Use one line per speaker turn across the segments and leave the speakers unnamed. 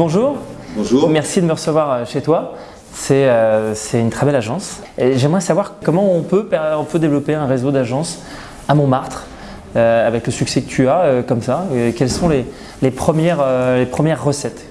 Bonjour.
Bonjour.
Merci de me recevoir euh, chez toi. C'est euh, c'est une très belle agence. J'aimerais savoir comment on peut, on peut développer un réseau d'agences à Montmartre euh, avec le succès que tu as euh, comme ça. Et quelles sont les, les premières, les premières recettes?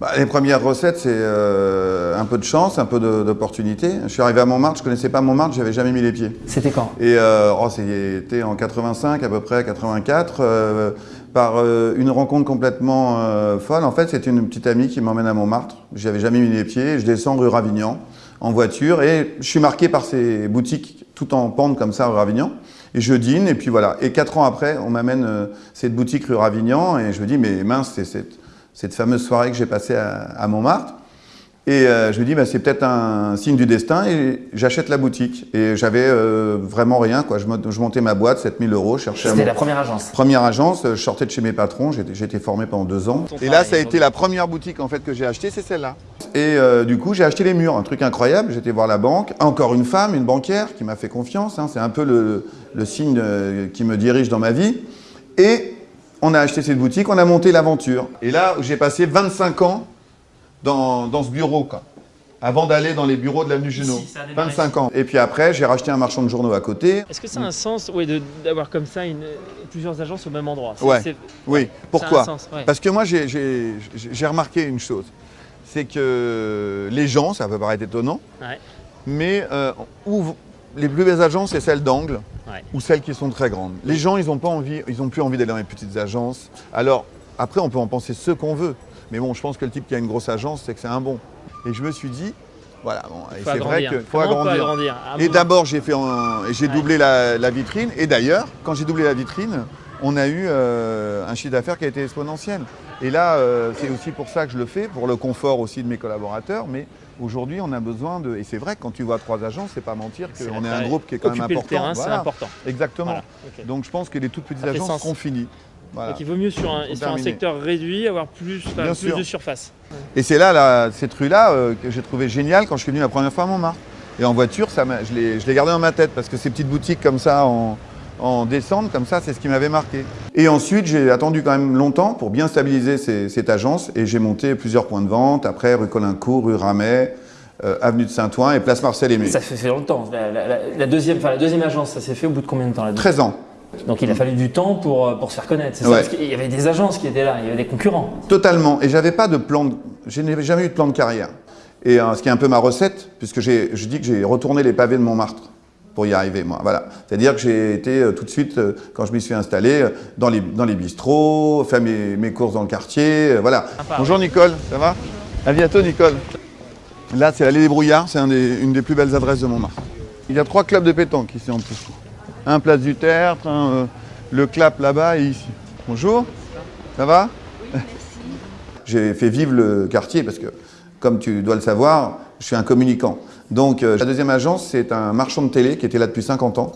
Bah, les premières recettes, c'est un peu de chance, un peu d'opportunité. Je suis arrivé à Montmartre, je connaissais pas Montmartre, j'avais jamais mis les pieds.
C'était quand?
Et oh, c'était en 85 à peu près, 84, euh, par euh, une rencontre complètement euh, folle. En fait, c'est une petite amie qui m'emmène à Montmartre. J'y avais jamais mis les pieds. Je descends rue Ravignan en voiture et je suis marqué par ces boutiques tout en pente comme ça rue Ravignan. Et je dîne et puis voilà. Et quatre ans après, on m'amène euh, cette boutique rue Ravignan et je me dis mais mince, c'est cette, cette fameuse soirée que j'ai passée à, à Montmartre. Et euh, je me dis, bah, c'est peut-être un signe du destin et j'achète la boutique. Et j'avais euh, vraiment rien. Quoi. Je, mont- je montais ma boîte, 7000 euros, je cherchais
C'était
mon-
la première agence.
première agence. euh, Je sortais de chez mes patrons, j'étais j'ai été formé pendant deux ans. Et là, ça a été la première boutique en fait que j'ai achetée, c'est celle-là. Et euh, du coup, j'ai acheté les murs, un truc incroyable. J'étais voir la banque, encore une femme, une banquière qui m'a fait confiance. hein. C'est un peu le, le signe qui me dirige dans ma vie. Et on a acheté cette boutique, on a monté l'aventure. Et là, j'ai passé 25 ans dans, dans ce bureau, quoi. Avant d'aller dans les bureaux de l'avenue Junot.
Ici, ça a démarré
25 ans. Et puis après, j'ai racheté un marchand de journaux à côté.
Est-ce que ça a un sens ouais, d'avoir comme ça une- plusieurs agences au même endroit?
Ouais. Oui,
ça a
pourquoi?
un sens, ouais.
Parce que moi, j'ai- remarqué une chose. C'est que les gens, ça peut paraître étonnant,
Ouais.
mais euh, ouvrent- les plus belles agences, c'est celles d'angle
Ouais.
ou celles qui sont très grandes. Les gens, ils n'ont pas envie, ils ont plus envie d'aller dans les petites agences. Alors, après, on peut en penser ce qu'on veut. Mais bon, je pense que le type qui a une grosse agence, c'est que c'est un bon. Et je me suis dit, voilà, bon, c'est vrai qu'il faut agrandir. Et d'abord, j'ai fait j'ai
Ouais.
doublé la, la vitrine. Et d'ailleurs, quand j'ai doublé la vitrine, on a eu euh, un chiffre d'affaires qui a été exponentiel. Et là, euh, c'est aussi pour ça que je le fais, pour le confort aussi de mes collaborateurs. Mais aujourd'hui, on a besoin de. Et c'est vrai quand tu vois trois agences, c'est pas mentir qu'on est un groupe qui est quand même important.
le terrain, c'est
Voilà.
important.
Exactement.
Voilà.
Donc je pense que les toutes petites
Ça
agences seront finies. Voilà.
Donc il vaut mieux sur un, sur un secteur réduit avoir plus, enfin, plus de surface.
Et c'est là, là, cette rue-là, euh, que j'ai trouvé géniale quand je suis venu la première fois à Montmartre. Et en voiture, ça je l'ai je l'ai gardé dans ma tête parce que ces petites boutiques comme ça, en, en descente, comme ça, c'est ce qui m'avait marqué. Et ensuite, j'ai attendu quand même longtemps pour bien stabiliser ces- cette agence et j'ai monté plusieurs points de vente. Après, rue Colincourt, rue Ramet, euh, avenue de Saint-Ouen et place Marcel Aimé.
Ça fait, longtemps. La, la- deuxième, enfin, la deuxième agence, ça s'est fait au bout de combien de temps la deuxième?
13 ans.
Donc il a fallu du temps pour, euh, pour se faire connaître. c'est ça
Ouais.
Parce qu'il y avait des agences qui étaient là, il y avait des concurrents.
Totalement. Et j'avais pas de plan. De... Je n'avais jamais eu de plan de carrière. Et euh, ce qui est un peu ma recette, puisque j'ai- je dis que j'ai retourné les pavés de Montmartre pour y arriver, moi. Voilà. C'est-à-dire que j'ai été euh, tout de suite, euh, quand je m'y suis installé, euh, dans les, dans les bistrots, faire mes, mes courses dans le quartier, euh, voilà.
Sympa,
Bonjour Nicole, ça va? À bientôt Nicole. Là, c'est l'allée des Brouillards, c'est un des- une des plus belles adresses de Montmartre. Il y a trois clubs de pétanque ici en plus. Un place du Tertre, euh, le clap là-bas et ici. Bonjour, ça va? J'ai fait vivre le quartier parce que, comme tu dois le savoir, je suis un communicant. Donc, euh, la deuxième agence, c'est un marchand de télé qui était là depuis 50 ans,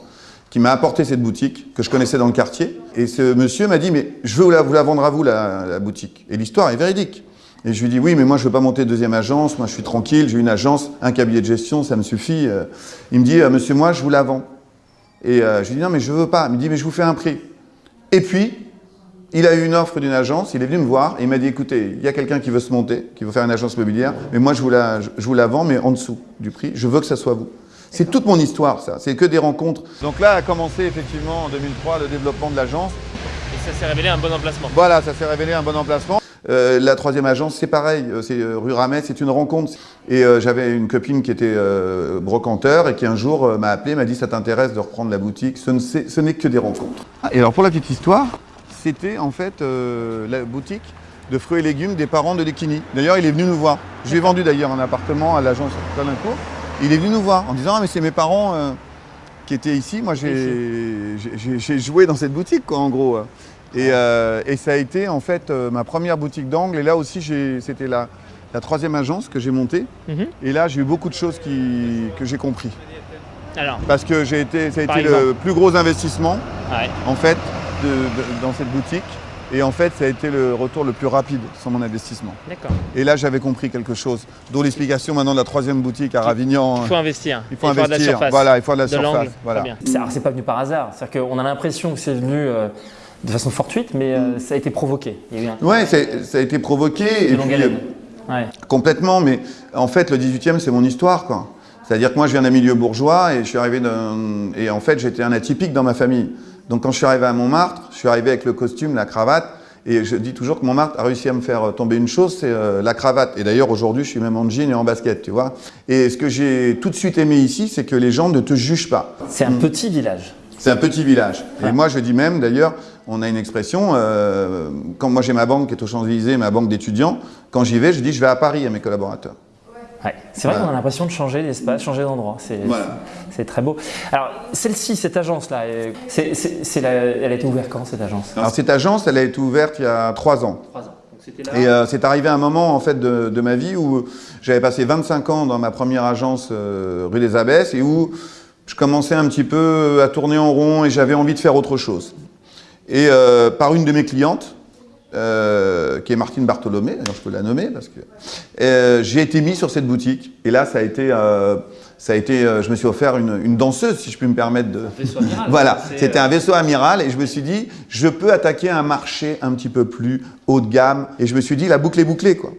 qui m'a apporté cette boutique que je connaissais dans le quartier. Et ce monsieur m'a dit, mais je veux vous la, vous la vendre à vous, la, la boutique. Et l'histoire est véridique. Et je lui dis, oui, mais moi, je veux pas monter deuxième agence. Moi, je suis tranquille. J'ai une agence, un cabinet de gestion, ça me suffit. Euh, Il me dit, monsieur, moi, je vous la vends. Et euh, je lui dis, non, mais je veux pas. Il me dit, mais je vous fais un prix. Et puis, il a eu une offre d'une agence, il est venu me voir et il m'a dit écoutez, il y a quelqu'un qui veut se monter, qui veut faire une agence immobilière, mais moi je vous la, je vous la vends, mais en dessous du prix, je veux que ça soit vous. C'est toute mon histoire, ça, c'est que des rencontres. Donc là a commencé effectivement en 2003 le développement de l'agence.
Et ça s'est révélé un bon emplacement.
Voilà, ça s'est révélé un bon emplacement. Euh, la troisième agence, c'est pareil, euh, c'est euh, rue Ramet, c'est une rencontre. Et euh, j'avais une copine qui était euh, brocanteur et qui un jour m'a appelé, m'a dit ça t'intéresse de reprendre la boutique Ce n'est que des rencontres. Ah, et alors pour la petite histoire, c'était en fait la boutique de fruits et légumes des parents de Lekini. D'ailleurs, il est venu nous voir. Je lui ai vendu d'ailleurs un appartement à l'agence Colincourt. Il est venu nous voir en disant ah mais c'est mes parents qui étaient ici. Moi j'ai joué dans cette boutique quoi en gros. Et, euh, et ça a été en fait euh, ma première boutique d'angle. Et là aussi c'était la, la troisième agence que j'ai montée.
Mhm.
Et là j'ai eu beaucoup de choses qui, que j'ai compris.
Alors,
Parce que j'ai été, ça a été
exemple
le plus gros investissement
ouais.
en fait de- de- dans cette boutique. Et en fait, ça a été le retour le plus rapide sur mon investissement.
d'accord.
Et là, j'avais compris quelque chose. D'où l'explication maintenant de la troisième boutique à Ravignan.
Il faut investir.
Il faut
avoir de la
investir.
surface.
Voilà, il faut de la
de
surface. Voilà.
C'est pas venu par hasard. C'est-à-dire qu'on a l'impression que c'est venu euh, de façon fortuite, mais euh, ça a été provoqué.
Il y a un... Ouais, ça a été provoqué. Et puis, ouais. Complètement, mais en fait, le 18e, c'est mon histoire, quoi. C'est-à-dire que moi, je viens d'un milieu bourgeois et je suis arrivé d'un... Et en fait, j'étais un atypique dans ma famille. Donc, quand je suis arrivé à Montmartre, je suis arrivé avec le costume, la cravate, et je dis toujours que Montmartre a réussi à me faire tomber une chose, c'est euh, la cravate. Et d'ailleurs, aujourd'hui, je suis même en jean et en basket, tu vois. Et ce que j'ai tout de suite aimé ici, c'est que les gens ne te jugent pas.
C'est un petit village.
C'est un petit village. Et moi, je dis même, d'ailleurs, on a une expression, euh, quand moi j'ai ma banque qui est aux Champs-Élysées, ma banque d'étudiants, quand j'y vais, je dis je vais à Paris à mes collaborateurs.
C'est vrai qu'on a l'impression de changer d'espace, changer d'endroit. C'est très beau. Alors, celle-ci, cette agence-là, elle a été ouverte quand, cette agence?
Alors, cette agence, elle a été ouverte il y a trois ans. Trois ans. Et euh, c'est arrivé un moment en fait de, ma vie où j'avais passé 25 ans dans ma première agence euh, rue des Abbesses et où je commençais un petit peu à tourner en rond et j'avais envie de faire autre chose. Et euh, par une de mes clientes, euh, qui est Martine Bartholomé, d'ailleurs je peux la nommer parce que euh, j'ai été mis sur cette boutique et là ça a été, euh, ça a été, je me suis offert une, une, danseuse si je puis me permettre de.
Un vaisseau amiral.
voilà, c'était un vaisseau amiral et je me suis dit je peux attaquer un marché un petit peu plus haut de gamme et je me suis dit la boucle est bouclée quoi.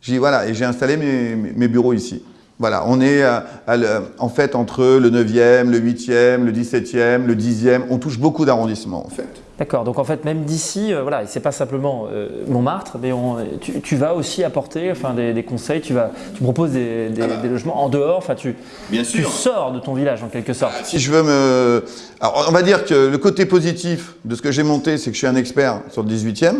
J'ai voilà et j'ai installé mes, mes, bureaux ici. Voilà, on est en fait entre le 9e, le 8e, le 17e, le 10e, on touche beaucoup d'arrondissements en fait.
D'accord, donc en fait même d'ici, euh, voilà, c'est pas simplement euh, Montmartre, mais tu, vas aussi apporter enfin, des, conseils, tu, vas, tu proposes des, ah bah. logements en dehors, enfin, tu, tu sors de ton village en quelque sorte.
Si je veux me... Alors on va dire que le côté positif de ce que j'ai monté, c'est que je suis un expert sur le 18e,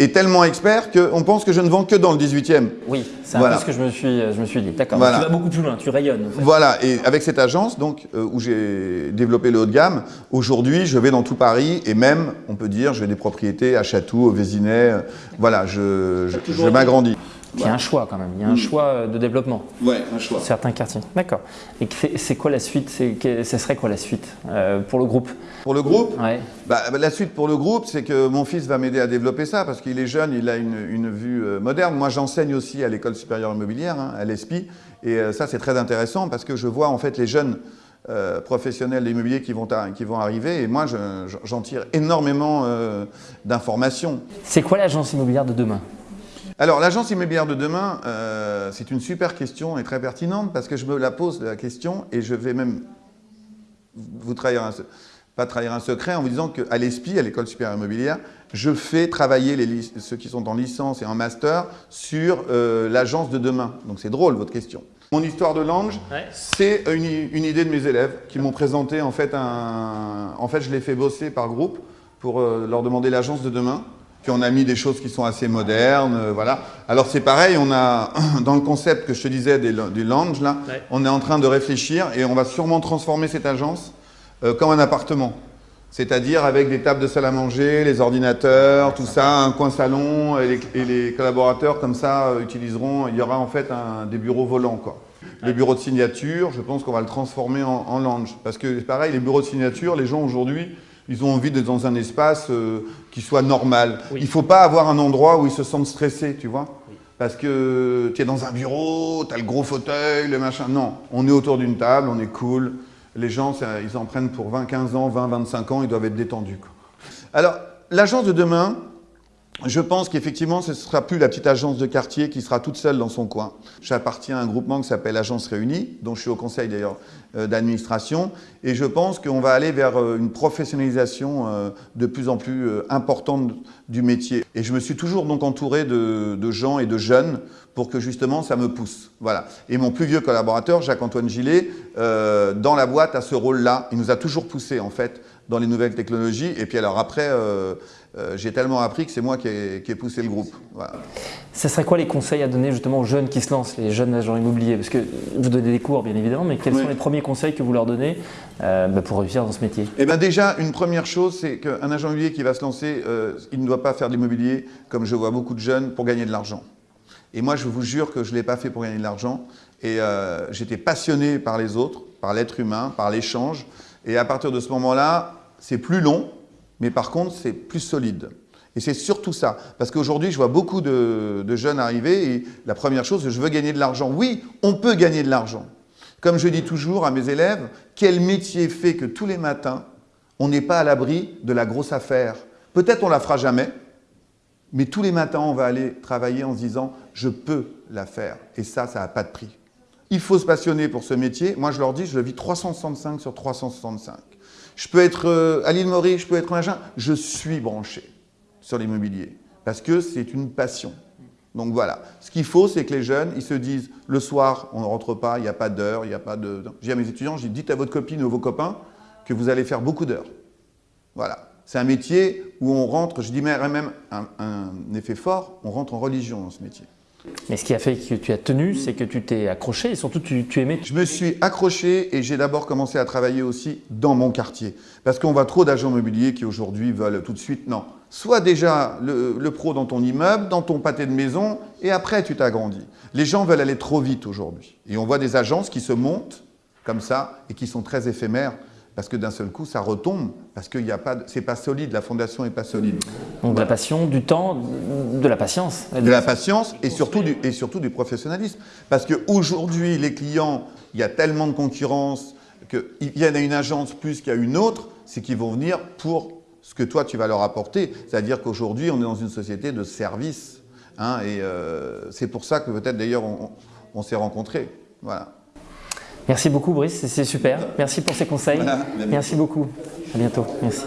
est tellement expert qu'on pense que je ne vends que dans le 18e.
Oui, c'est un peu ce que je me suis, je me suis dit. D'accord, tu vas beaucoup plus loin, tu rayonnes.
Voilà, et avec cette agence donc, euh, où j'ai développé le haut de gamme, aujourd'hui je vais dans tout Paris et même, on peut dire, j'ai des propriétés à Château, au Vésinet. Euh, voilà, je, je m'agrandis.
Il y a un choix quand même, il y a un choix euh, de développement.
Ouais, un choix.
Certains quartiers. D'accord. Et c'est quoi la suite? Ce serait quoi la suite euh, pour le groupe?
Pour le groupe?
Ouais.
Bah, bah, la suite pour le groupe, c'est que mon fils va m'aider à développer ça parce qu'il est jeune, il a une, vue euh, moderne. Moi, j'enseigne aussi à l'école supérieure immobilière, hein, à l'ESPI. Et ça, c'est très intéressant parce que je vois en fait les jeunes professionnels d'immobilier qui vont, qui vont arriver et moi, j'en tire énormément d'informations.
C'est quoi l'agence immobilière de demain?
Alors, l'agence immobilière de demain, euh, c'est une super question et très pertinente parce que je me la pose la question et je vais même vous trahir un, pas trahir un secret en vous disant qu'à l'ESPI, à l'École supérieure immobilière, je fais travailler les, ceux qui sont en licence et en master sur euh, l'agence de demain. Donc c'est drôle votre question. Mon histoire de Lange, c'est une, idée de mes élèves qui m'ont présenté en fait un... En fait, je les fais bosser par groupe pour euh, leur demander l'agence de demain. Puis on a mis des choses qui sont assez modernes, euh, voilà. Alors c'est pareil, on a dans le concept que je te disais des, du lounge là, on est en train de réfléchir et on va sûrement transformer cette agence euh, comme un appartement. C'est-à-dire avec des tables de salle à manger, les ordinateurs, tout ça, un coin salon et les, collaborateurs comme ça euh, utiliseront, il y aura en fait un, des bureaux volants quoi. Le bureau de signature, je pense qu'on va le transformer en, en lounge. Parce que pareil, les bureaux de signature, les gens aujourd'hui, ils ont envie d'être dans un espace euh, qui soit normal. Il ne faut pas avoir un endroit où ils se sentent stressés, tu vois Parce que tu es dans un bureau, tu as le gros fauteuil, le machin. Non, on est autour d'une table, on est cool. Les gens, ils en prennent pour 20, 15 ans, 20, 25 ans, ils doivent être détendus. Alors, l'agence de demain, je pense qu'effectivement, ce ne sera plus la petite agence de quartier qui sera toute seule dans son coin. J'appartiens à un groupement qui s'appelle Agence Réunie, dont je suis au conseil d'ailleurs euh, d'administration, et je pense qu'on va aller vers euh, une professionnalisation euh, de plus en plus importante du métier. Et je me suis toujours donc entouré de, gens et de jeunes pour que justement ça me pousse. Voilà. Et mon plus vieux collaborateur, Jacques-Antoine Gillet, dans la boîte a ce rôle-là. Il nous a toujours poussé en fait dans les nouvelles technologies. Et puis alors après, euh, euh, j'ai tellement appris que c'est moi qui ai, poussé le groupe. Voilà.
Ça serait quoi les conseils à donner justement aux jeunes qui se lancent, les jeunes agents immobiliers? Parce que vous donnez des cours bien évidemment, mais quels sont les premiers conseils que vous leur donnez euh, bah, pour réussir dans ce métier?
Eh bien déjà, une première chose, c'est qu'un agent immobilier qui va se lancer, il ne doit pas faire de l'immobilier, comme je vois beaucoup de jeunes, pour gagner de l'argent. Et moi, je vous jure que je ne l'ai pas fait pour gagner de l'argent. Et j'étais passionné par les autres, par l'être humain, par l'échange. Et à partir de ce moment-là, c'est plus long, mais par contre, c'est plus solide. Et c'est surtout ça. Parce qu'aujourd'hui, je vois beaucoup de, jeunes arriver et la première chose, je veux gagner de l'argent. Oui, on peut gagner de l'argent. Comme je dis toujours à mes élèves, quel métier fait que tous les matins, on n'est pas à l'abri de la grosse affaire? Peut-être on la fera jamais, mais tous les matins, on va aller travailler en se disant « je peux la faire ». Et ça, ça n'a pas de prix. Il faut se passionner pour ce métier. Moi, je leur dis, je le vis 365 sur 365. Je peux être euh, à Maurice, je peux être machin. Je suis branché sur l'immobilier parce que c'est une passion. Donc voilà, ce qu'il faut, c'est que les jeunes, ils se disent, le soir, on ne rentre pas, il n'y a pas d'heure, il n'y a pas de... Je dis à mes étudiants, je dis, dites à votre copine ou vos copains que vous allez faire beaucoup d'heures. Voilà. C'est un métier où on rentre, je dis même un effet fort, on rentre en religion dans ce métier.
Mais ce qui a fait que tu as tenu, c'est que tu t'es accroché et surtout tu, tu, aimais.
Je me suis accroché et j'ai d'abord commencé à travailler aussi dans mon quartier. Parce qu'on voit trop d'agents immobiliers qui aujourd'hui veulent tout de suite, non. Soit déjà le, le, pro dans ton immeuble, dans ton pâté de maison et après tu t'agrandis. Les gens veulent aller trop vite aujourd'hui. Et on voit des agences qui se montent comme ça et qui sont très éphémères parce que d'un seul coup, ça retombe, parce que ce n'est pas solide, la fondation n'est pas solide.
Donc de la passion, du temps, de la patience.
De la patience et surtout du, et surtout du professionnalisme. Parce qu'aujourd'hui, les clients, il y a tellement de concurrence qu'ils viennent à une agence plus qu'à une autre, c'est qu'ils vont venir pour ce que toi, tu vas leur apporter. C'est-à-dire qu'aujourd'hui, on est dans une société de service. Hein, et euh, c'est pour ça que peut-être d'ailleurs on, on s'est rencontrés. Voilà.
Merci beaucoup Brice, c'est super. Merci pour ces conseils. Merci beaucoup. À bientôt. Merci.